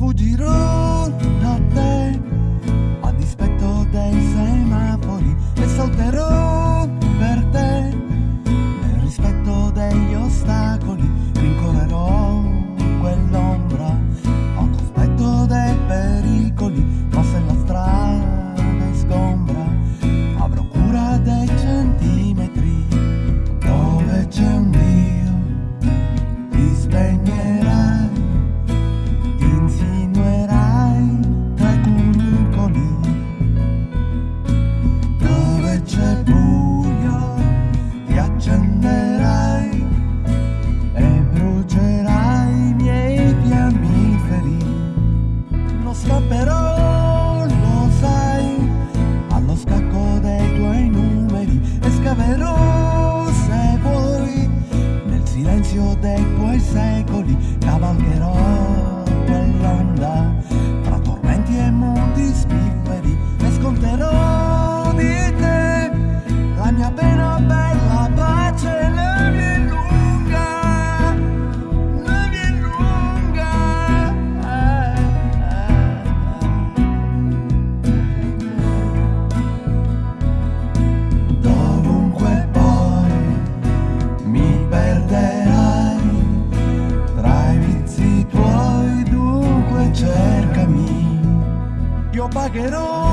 Fuggirò da te. A dispetto dei semafori e salterò paquerón.